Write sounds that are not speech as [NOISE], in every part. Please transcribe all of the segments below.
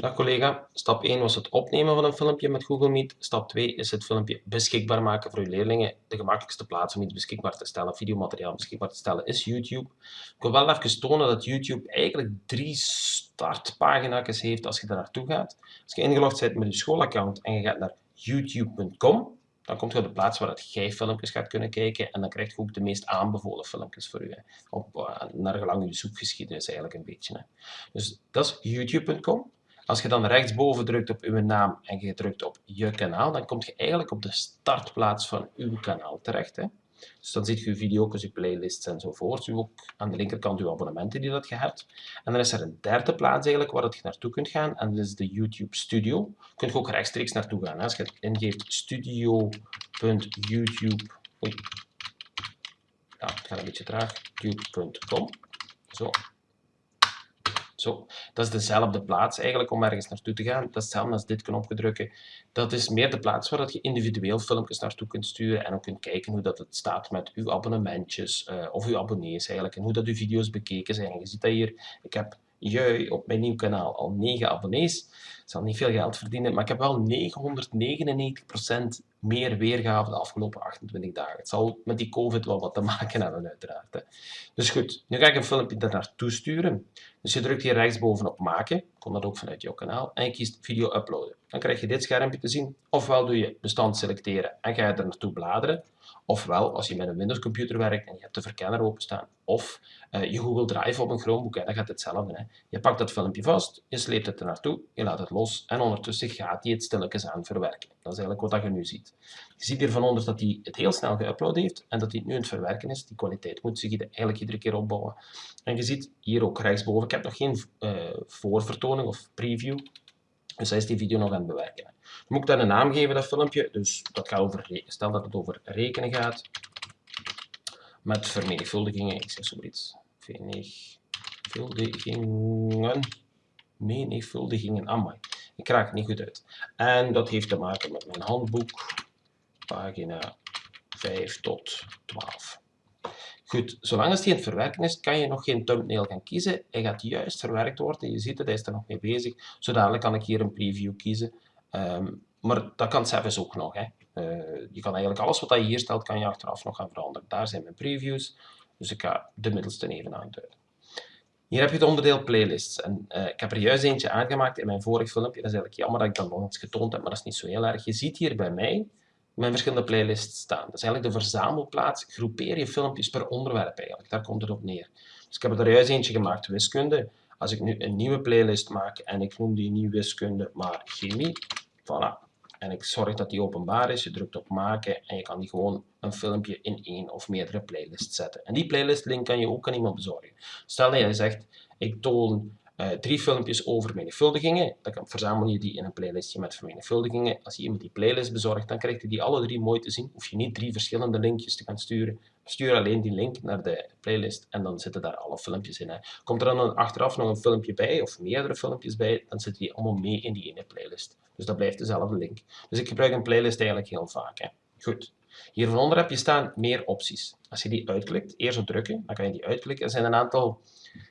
Dag collega, stap 1 was het opnemen van een filmpje met Google Meet. Stap 2 is het filmpje beschikbaar maken voor uw leerlingen. De gemakkelijkste plaats om iets beschikbaar te stellen, videomateriaal beschikbaar te stellen, is YouTube. Ik wil wel even tonen dat YouTube eigenlijk drie startpagina's heeft als je daar naartoe gaat. Als je ingelogd bent met je schoolaccount en je gaat naar youtube.com, dan komt je op de plaats waar jij filmpjes gaat kunnen kijken en dan krijg je ook de meest aanbevolen filmpjes voor u. Op, uh, naar gelang je zoekgeschiedenis eigenlijk een beetje. Hè. Dus dat is youtube.com. Als je dan rechtsboven drukt op uw naam en je drukt op je kanaal, dan kom je eigenlijk op de startplaats van uw kanaal terecht. Hè. Dus dan ziet je uw video's, uw playlists enzovoort. U ook aan de linkerkant uw abonnementen die dat je hebt. En dan is er een derde plaats eigenlijk waar je naartoe kunt gaan. En dat is de YouTube Studio. Je kunt ook rechtstreeks naartoe gaan. Hè. Als je ingeeft studio.youtube... Oei. Het gaat een beetje traag. YouTube.com. Zo. Zo, dat is dezelfde plaats eigenlijk om ergens naartoe te gaan. Dat is hetzelfde als dit knopje drukken. Dat is meer de plaats waar dat je individueel filmpjes naartoe kunt sturen en ook kunt kijken hoe dat het staat met uw abonnementjes uh, of uw abonnees eigenlijk en hoe dat uw video's bekeken zijn. je ziet dat hier, ik heb jui op mijn nieuw kanaal al 9 abonnees. Zal niet veel geld verdienen, maar ik heb wel 999% meer weergave de afgelopen 28 dagen. Het zal met die COVID wel wat te maken hebben, uiteraard. Hè. Dus goed, nu ga ik een filmpje daar naartoe sturen. Dus je drukt hier rechtsboven op maken, komt dat ook vanuit jouw kanaal, en je kiest video uploaden. Dan krijg je dit schermpje te zien. Ofwel doe je bestand selecteren en ga je er naartoe bladeren. Ofwel, als je met een Windows computer werkt en je hebt de verkenner openstaan, of uh, je Google Drive op een Chromebook, en dan gaat hetzelfde. Hè. Je pakt dat filmpje vast, je sleept het er naartoe, je laat het los en ondertussen gaat hij het stilletjes aan verwerken. Dat is eigenlijk wat je nu ziet. Je ziet hier van onder dat hij het heel snel geüpload heeft en dat hij het nu aan het verwerken is. Die kwaliteit moet zich eigenlijk iedere keer opbouwen. En je ziet hier ook rechtsboven, ik heb nog geen uh, voorvertoning of preview, dus hij is die video nog aan het bewerken. Moet ik dan een naam geven, dat filmpje. Dus dat gaat over, stel dat het over rekenen gaat. Met vermenigvuldigingen. Ik zeg zoiets. Vermenigvuldigingen. Menigvuldigingen. Amai. Ik raak het niet goed uit. En dat heeft te maken met mijn handboek. Pagina 5 tot 12. Goed, zolang het verwerken is, kan je nog geen thumbnail gaan kiezen. Hij gaat juist verwerkt worden. Je ziet het, hij is er nog mee bezig. Zodanig kan ik hier een preview kiezen. Um, maar dat kan zelfs ook nog. Hè. Uh, je kan eigenlijk alles wat je hier stelt, kan je achteraf nog gaan veranderen. Daar zijn mijn previews. Dus ik ga de middelste even aanduiden. Hier heb je het onderdeel playlists. En, uh, ik heb er juist eentje aangemaakt in mijn vorig filmpje. Dat is eigenlijk jammer dat ik dat nog eens getoond heb, maar dat is niet zo heel erg. Je ziet hier bij mij mijn verschillende playlists staan. Dat is eigenlijk de verzamelplaats. Groepeer je filmpjes per onderwerp eigenlijk. Daar komt het op neer. Dus ik heb er juist eentje gemaakt, wiskunde. Als ik nu een nieuwe playlist maak en ik noem die niet wiskunde, maar chemie. Voilà. En ik zorg dat die openbaar is. Je drukt op maken en je kan die gewoon een filmpje in één of meerdere playlists zetten. En die playlist link kan je ook aan iemand bezorgen. Stel dat je zegt, ik toon uh, drie filmpjes over menigvuldigingen. Dan verzamel je die in een playlistje met vermenigvuldigingen. Als je iemand die playlist bezorgt, dan krijgt hij die alle drie mooi te zien. Hoef je niet drie verschillende linkjes te gaan sturen. Stuur alleen die link naar de playlist en dan zitten daar alle filmpjes in. Hè. Komt er dan achteraf nog een filmpje bij, of meerdere filmpjes bij, dan zitten die allemaal mee in die ene playlist. Dus dat blijft dezelfde link. Dus ik gebruik een playlist eigenlijk heel vaak. Hè. Goed. Hieronder heb je staan meer opties. Als je die uitklikt, eerst op drukken, dan kan je die uitklikken. Er zijn een aantal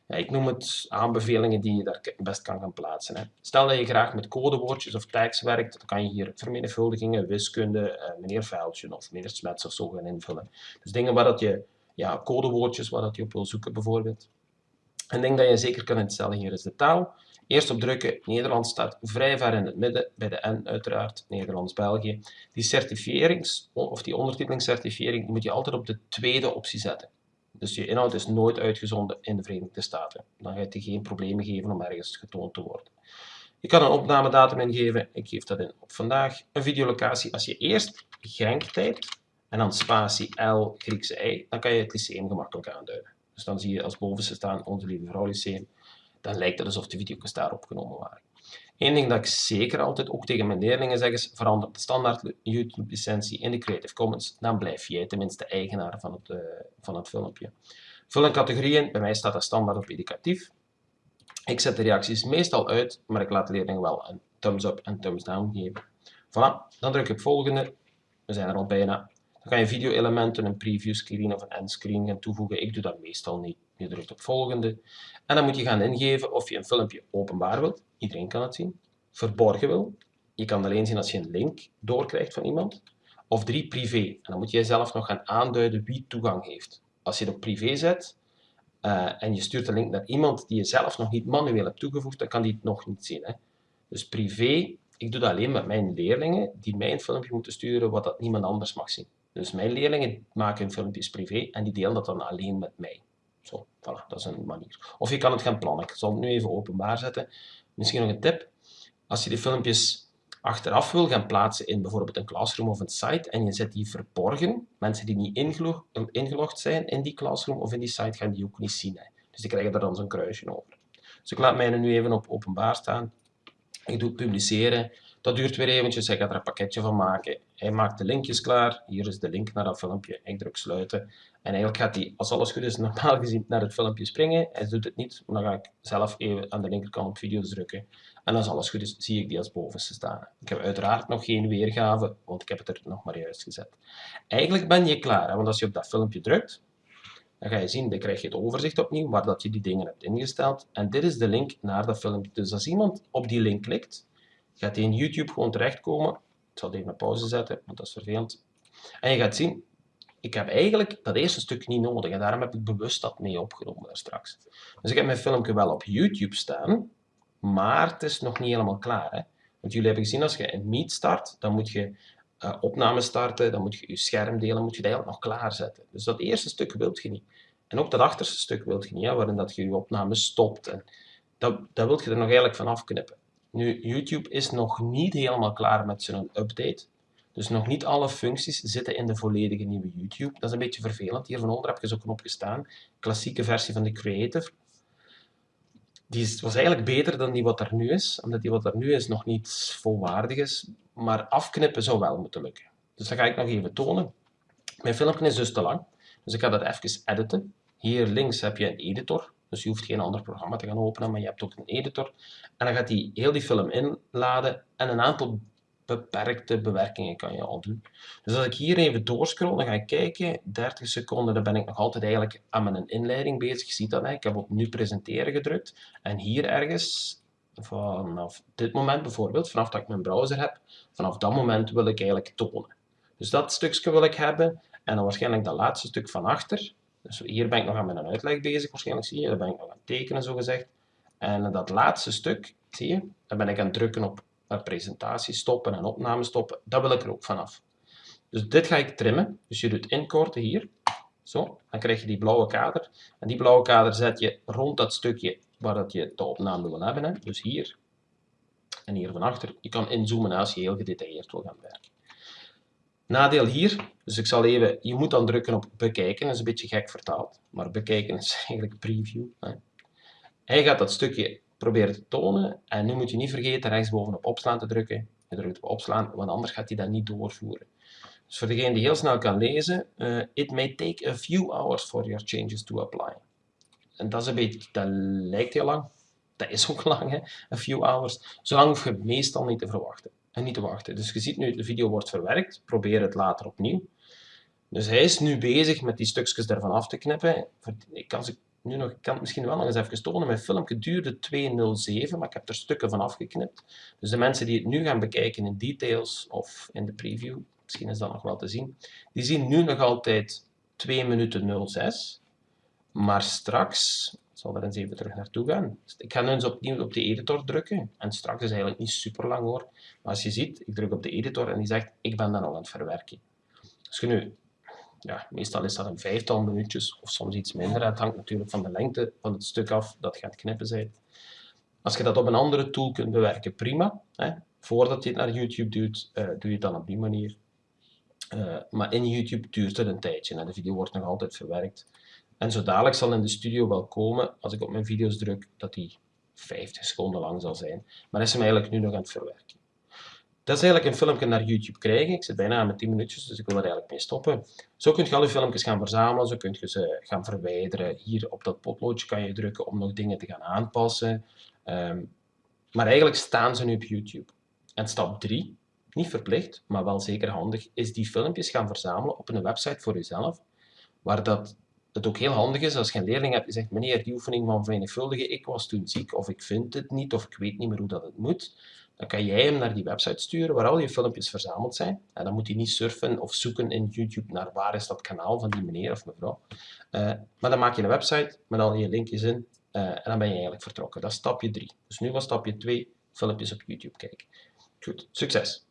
ja, ik noem het aanbevelingen die je daar best kan gaan plaatsen. Hè. Stel dat je graag met codewoordjes of tags werkt, dan kan je hier vermenigvuldigingen, wiskunde, eh, meneer Vuiltje of meneer Smets of zo gaan invullen. Dus dingen waar dat je, ja, codewoordjes waar dat je op wil zoeken bijvoorbeeld. Een ding dat je zeker kan instellen hier is de taal. Eerst op drukken, Nederlands staat vrij ver in het midden, bij de N uiteraard, Nederlands-België. Die certificerings, of die ondertitelingscertificering, moet je altijd op de tweede optie zetten. Dus je inhoud is nooit uitgezonden in de Verenigde Staten. Dan gaat je geen problemen geven om ergens getoond te worden. Je kan een opnamedatum ingeven. Ik geef dat in op vandaag. Een videolocatie. Als je eerst Genk typt en dan spatie L Griekse I, dan kan je het lyceum gemakkelijk aanduiden. Dus dan zie je als bovenste staan Onze Lieve Vrouw Lyceum. Dan lijkt het alsof de video's daar opgenomen waren. Eén ding dat ik zeker altijd ook tegen mijn leerlingen zeg is, verander de standaard YouTube licentie in de Creative Commons, dan blijf jij tenminste eigenaar van het, uh, van het filmpje. Vul een categorieën, bij mij staat dat standaard op educatief. Ik zet de reacties meestal uit, maar ik laat de leerlingen wel een thumbs up en thumbs down geven. Voilà, dan druk ik volgende, we zijn er al bijna. Dan kan je video-elementen, een preview screen of een endscreen gaan toevoegen. Ik doe dat meestal niet. Je drukt op volgende. En dan moet je gaan ingeven of je een filmpje openbaar wilt. Iedereen kan het zien. Verborgen wil. Je kan alleen zien als je een link doorkrijgt van iemand. Of drie, privé. En dan moet jij zelf nog gaan aanduiden wie toegang heeft. Als je het op privé zet uh, en je stuurt de link naar iemand die je zelf nog niet manueel hebt toegevoegd, dan kan die het nog niet zien. Hè? Dus privé, ik doe dat alleen met mijn leerlingen die mij een filmpje moeten sturen wat dat niemand anders mag zien. Dus mijn leerlingen maken filmpjes privé en die delen dat dan alleen met mij. Zo, voilà, dat is een manier. Of je kan het gaan plannen. Ik zal het nu even openbaar zetten. Misschien nog een tip. Als je die filmpjes achteraf wil gaan plaatsen in bijvoorbeeld een classroom of een site en je zet die verborgen, mensen die niet ingelogd zijn in die classroom of in die site gaan die ook niet zien. Hè. Dus die krijgen daar dan zo'n kruisje over. Dus ik laat mij nu even op openbaar staan. Ik doe publiceren. Dat duurt weer eventjes. Hij gaat er een pakketje van maken. Hij maakt de linkjes klaar. Hier is de link naar dat filmpje. Ik druk sluiten. En eigenlijk gaat hij, als alles goed is, normaal gezien naar het filmpje springen. Hij doet het niet, dan ga ik zelf even aan de linkerkant op video's drukken. En als alles goed is, zie ik die als bovenste staan. Ik heb uiteraard nog geen weergave, want ik heb het er nog maar juist gezet. Eigenlijk ben je klaar, want als je op dat filmpje drukt, dan ga je zien, dan krijg je het overzicht opnieuw, waar dat je die dingen hebt ingesteld. En dit is de link naar dat filmpje. Dus als iemand op die link klikt, gaat hij in YouTube gewoon terechtkomen. Ik zal even een pauze zetten, want dat is vervelend. En je gaat zien, ik heb eigenlijk dat eerste stuk niet nodig. En daarom heb ik bewust dat mee opgenomen daar straks. Dus ik heb mijn filmpje wel op YouTube staan, maar het is nog niet helemaal klaar. Hè? Want jullie hebben gezien, als je een Meet start, dan moet je uh, opname starten, dan moet je je scherm delen, moet je dat eigenlijk nog klaarzetten. Dus dat eerste stuk wilt je niet. En ook dat achterste stuk wilt je niet, hè, waarin dat je je opname stopt. En dat, dat wilt je er nog eigenlijk van afknippen. Nu, YouTube is nog niet helemaal klaar met zijn update. Dus nog niet alle functies zitten in de volledige nieuwe YouTube. Dat is een beetje vervelend. Hier van onder heb je zo'n knop gestaan. Klassieke versie van de Creative. Die was eigenlijk beter dan die wat er nu is. Omdat die wat er nu is nog niet volwaardig is. Maar afknippen zou wel moeten lukken. Dus dat ga ik nog even tonen. Mijn filmpje is dus te lang. Dus ik ga dat even editen. Hier links heb je een editor. Dus je hoeft geen ander programma te gaan openen, maar je hebt ook een editor. En dan gaat hij heel die film inladen en een aantal beperkte bewerkingen kan je al doen. Dus als ik hier even doorscroll, dan ga ik kijken, 30 seconden, dan ben ik nog altijd eigenlijk aan mijn inleiding bezig. Je ziet dat, hè? ik heb op nu presenteren gedrukt. En hier ergens, vanaf dit moment bijvoorbeeld, vanaf dat ik mijn browser heb, vanaf dat moment wil ik eigenlijk tonen. Dus dat stukje wil ik hebben. En dan waarschijnlijk dat laatste stuk van achter. Dus hier ben ik nog aan mijn uitleg bezig, waarschijnlijk zie je. Daar ben ik nog aan het tekenen, zo gezegd. En dat laatste stuk, zie je, dan ben ik aan het drukken op presentatie stoppen en opname stoppen. Dat wil ik er ook vanaf. Dus dit ga ik trimmen. Dus je doet inkorten hier. Zo, dan krijg je die blauwe kader. En die blauwe kader zet je rond dat stukje waar dat je de opname wil hebben. Hè. Dus hier en hier van achter. Je kan inzoomen als je heel gedetailleerd wil gaan werken. Nadeel hier, dus ik zal even, je moet dan drukken op bekijken, dat is een beetje gek vertaald, maar bekijken is [LAUGHS] eigenlijk preview. Hij gaat dat stukje proberen te tonen. En nu moet je niet vergeten rechtsboven op opslaan te drukken. Je drukt op opslaan, want anders gaat hij dat niet doorvoeren. Dus voor degene die heel snel kan lezen, uh, it may take a few hours for your changes to apply. En dat is een beetje, dat lijkt heel lang. Dat is ook [LAUGHS] lang, hè? a few hours. Zolang hoef je meestal niet te verwachten. En niet te wachten. Dus je ziet nu, de video wordt verwerkt. Probeer het later opnieuw. Dus hij is nu bezig met die stukjes ervan af te knippen. Ik kan ze nu nog, ik kan het misschien wel nog eens even tonen. Mijn filmpje duurde 2.07, maar ik heb er stukken van afgeknipt. Dus de mensen die het nu gaan bekijken in details of in de preview, misschien is dat nog wel te zien, die zien nu nog altijd 2 minuten 06. Maar straks, ik zal er eens even terug naartoe gaan. Ik ga nu eens opnieuw op de editor drukken. En straks is eigenlijk niet super lang hoor. Maar als je ziet, ik druk op de editor en die zegt, ik ben dan nog aan het verwerken. Als je nu ja, meestal is dat een vijftal minuutjes of soms iets minder. Het hangt natuurlijk van de lengte van het stuk af dat gaat knippen zijn. Als je dat op een andere tool kunt bewerken, prima. Hè. Voordat je het naar YouTube doet, uh, doe je het dan op die manier. Uh, maar in YouTube duurt het een tijdje en de video wordt nog altijd verwerkt. En zo dadelijk zal in de studio wel komen, als ik op mijn video's druk, dat die 50 seconden lang zal zijn. Maar is hem eigenlijk nu nog aan het verwerken. Dat is eigenlijk een filmpje naar YouTube krijgen. Ik zit bijna aan mijn 10 minuutjes, dus ik wil er eigenlijk mee stoppen. Zo kun je al je filmpjes gaan verzamelen, zo kun je ze gaan verwijderen. Hier op dat potloodje kan je drukken om nog dingen te gaan aanpassen. Um, maar eigenlijk staan ze nu op YouTube. En stap 3, niet verplicht, maar wel zeker handig, is die filmpjes gaan verzamelen op een website voor jezelf, waar dat het ook heel handig is als je een leerling hebt die zegt, meneer, die oefening van vermenigvuldigen, ik was toen ziek, of ik vind het niet, of ik weet niet meer hoe dat het moet, dan kan jij hem naar die website sturen waar al je filmpjes verzameld zijn. En dan moet hij niet surfen of zoeken in YouTube naar waar is dat kanaal van die meneer of mevrouw. Uh, maar dan maak je een website met al je linkjes in uh, en dan ben je eigenlijk vertrokken. Dat is stapje 3. Dus nu was stapje 2, filmpjes op YouTube kijken. Goed, succes!